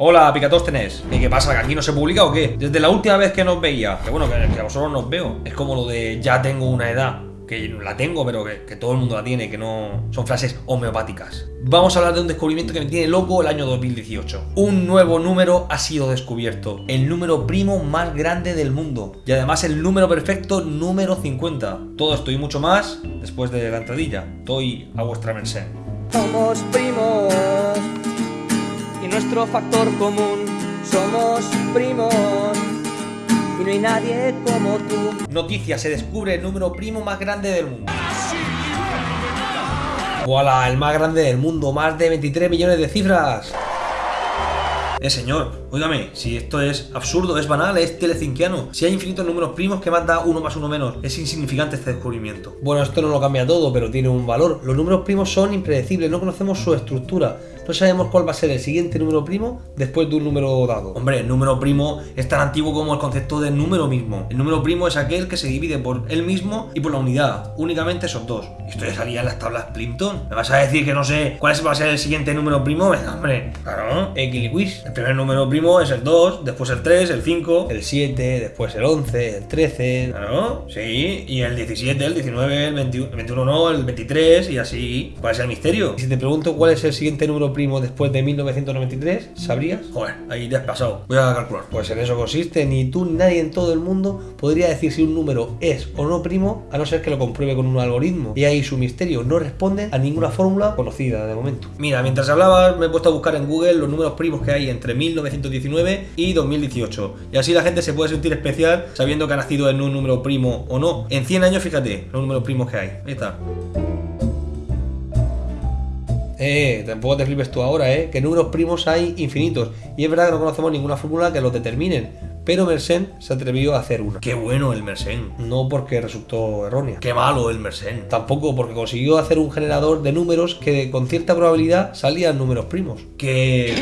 Hola, Picatóstenes. ¿Y qué pasa? ¿Que aquí no se publica o qué? Desde la última vez que nos veía, que bueno, que, a vosotros nos veo, es como lo de ya tengo una edad que la tengo, pero que, que, todo el mundo la tiene, que no son frases homeopáticas. Vamos a hablar de un descubrimiento que me tiene loco el año 2018. Un nuevo número ha sido descubierto, el número primo más grande del mundo y además el número perfecto número 50. Todo esto y mucho más después de la entradilla. Estoy a vuestra merced. Somos primos y nuestro factor común somos primos y no hay nadie como tú. Noticia, se descubre el número primo más grande del mundo. ¡Voilà! El más grande del mundo, más de 23 millones de cifras. Eh, señor, óigame, si esto es absurdo, es banal, es telecinquiano. Si hay infinitos números primos, que más da uno más uno menos? Es insignificante este descubrimiento. Bueno, esto no lo cambia todo, pero tiene un valor. Los números primos son impredecibles, no conocemos su estructura. No sabemos cuál va a ser el siguiente número primo después de un número dado. Hombre, el número primo es tan antiguo como el concepto de número mismo. El número primo es aquel que se divide por él mismo y por la unidad. Únicamente esos dos. Esto ya salía en las tablas Plimpton. ¿Me vas a decir que no sé cuál va a ser el siguiente número primo? Venga, hombre. Claro, Equiliquis. El primer número primo es el 2, después el 3, el 5, el 7, después el 11, el 13. Claro, sí. Y el 17, el 19, el 21, el 21 no, el 23 y así. ¿Cuál es el misterio? Y si te pregunto cuál es el siguiente número primo después de 1993, ¿sabrías? Joder, ahí te has pasado. Voy a calcular. Pues en eso consiste. Ni tú ni nadie en todo el mundo podría decir si un número es o no primo, a no ser que lo compruebe con un algoritmo. Y ahí su misterio no responde a ninguna fórmula conocida de momento. Mira, mientras hablaba me he puesto a buscar en Google los números primos que hay entre 1919 y 2018. Y así la gente se puede sentir especial sabiendo que ha nacido en un número primo o no. En 100 años, fíjate, los números primos que hay. Ahí está. Eh, tampoco te flipes tú ahora, eh, que números primos hay infinitos. Y es verdad que no conocemos ninguna fórmula que los determinen. Pero Mersenne se atrevió a hacer una. Qué bueno el Mersenne. No porque resultó errónea. Qué malo el Mersenne. Tampoco porque consiguió hacer un generador de números que con cierta probabilidad salían números primos. Que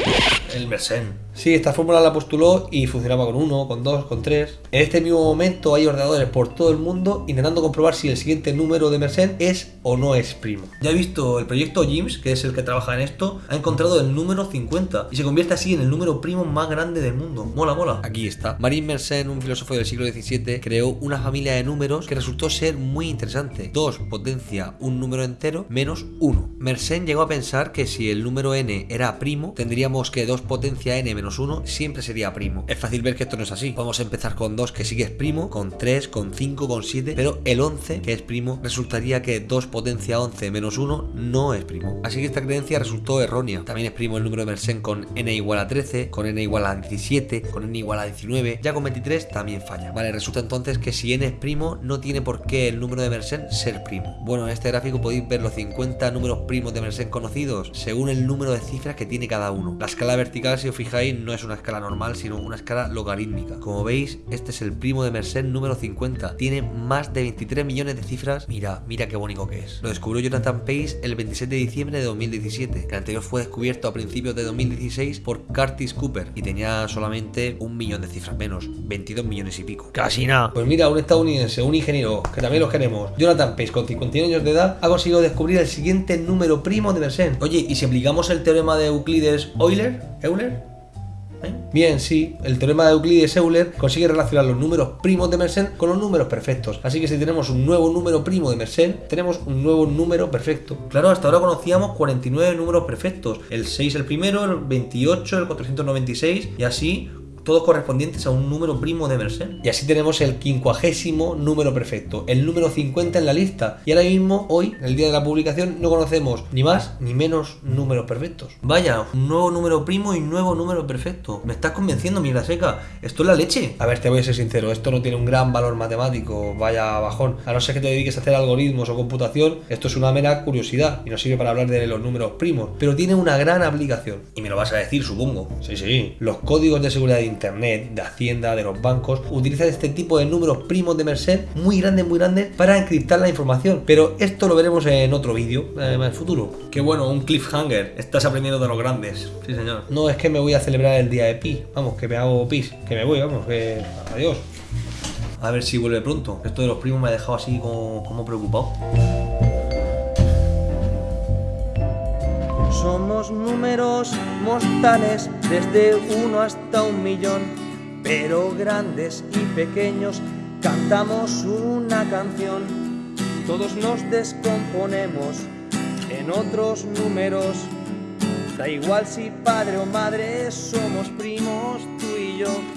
el Mersenne. Sí, esta fórmula la postuló y funcionaba con 1, con 2, con 3. En este mismo momento hay ordenadores por todo el mundo intentando comprobar si el siguiente número de Mersenne es o no es primo. Ya he visto el proyecto JIMS, que es el que trabaja en esto, ha encontrado el número 50 y se convierte así en el número primo más grande del mundo. Mola, mola. Aquí está. Marin Mersenne, un filósofo del siglo XVII, creó una familia de números que resultó ser muy interesante. 2 potencia un número entero menos 1. Mersenne llegó a pensar que si el número n era primo, tendríamos que 2 potencia n menos 1 siempre sería primo. Es fácil ver que esto no es así. Podemos empezar con 2 que sí que es primo, con 3, con 5, con 7, pero el 11 que es primo resultaría que 2 potencia 11 menos 1 no es primo. Así que esta creencia resultó errónea. También es primo el número de Mersenne con n igual a 13, con n igual a 17, con n igual a 19, ya con 23 también falla. Vale, resulta entonces que si n es primo no tiene por qué el número de Mersenne ser primo. Bueno, en este gráfico podéis ver los 50 números primos de Mersenne conocidos según el número de cifras que tiene cada uno. La escala vertical, si os fijáis, no es una escala normal, sino una escala logarítmica. Como veis, este es el primo de Mersenne número 50. Tiene más de 23 millones de cifras. Mira, mira qué bonito que es. Lo descubrió Jonathan Pace el 27 de diciembre de 2017, que anterior fue descubierto a principios de 2016 por Curtis Cooper y tenía solamente un millón de cifras menos, 22 millones y pico. Casi nada. Pues mira, un estadounidense, un ingeniero, que también los queremos, Jonathan Pace, con 51 años de edad, ha conseguido descubrir el siguiente número primo de Mersenne. Oye, ¿y si aplicamos el teorema de Euclides Euler? ¿Euler? Bien, sí, el teorema de Euclides-Euler consigue relacionar los números primos de Mersenne con los números perfectos. Así que si tenemos un nuevo número primo de Mersenne, tenemos un nuevo número perfecto. Claro, hasta ahora conocíamos 49 números perfectos. El 6 el primero, el 28, el 496 y así todos correspondientes a un número primo de Mersenne. Y así tenemos el quincuagésimo número perfecto, el número 50 en la lista. Y ahora mismo, hoy, el día de la publicación, no conocemos ni más ni menos números perfectos. Vaya, un nuevo número primo y un nuevo número perfecto. Me estás convenciendo, mira seca. Esto es la leche. A ver, te voy a ser sincero, esto no tiene un gran valor matemático, vaya bajón. A no ser que te dediques a hacer algoritmos o computación, esto es una mera curiosidad y no sirve para hablar de los números primos, pero tiene una gran aplicación. Y me lo vas a decir, supongo. Sí, sí. Los códigos de seguridad de Internet, de Hacienda, de los bancos, utilizan este tipo de números primos de Mersenne muy grandes, muy grandes para encriptar la información. Pero esto lo veremos en otro vídeo, eh, en el futuro. Qué bueno, un cliffhanger. Estás aprendiendo de los grandes. Sí, señor. No, es que me voy a celebrar el día de Pi. Vamos, que me hago pis. Que me voy, vamos, que... Adiós. A ver si vuelve pronto. Esto de los primos me ha dejado así como, como preocupado. Somos números mortales desde uno hasta un millón, pero grandes y pequeños cantamos una canción. Todos nos descomponemos en otros números. Da igual si padre o madre somos primos tú y yo.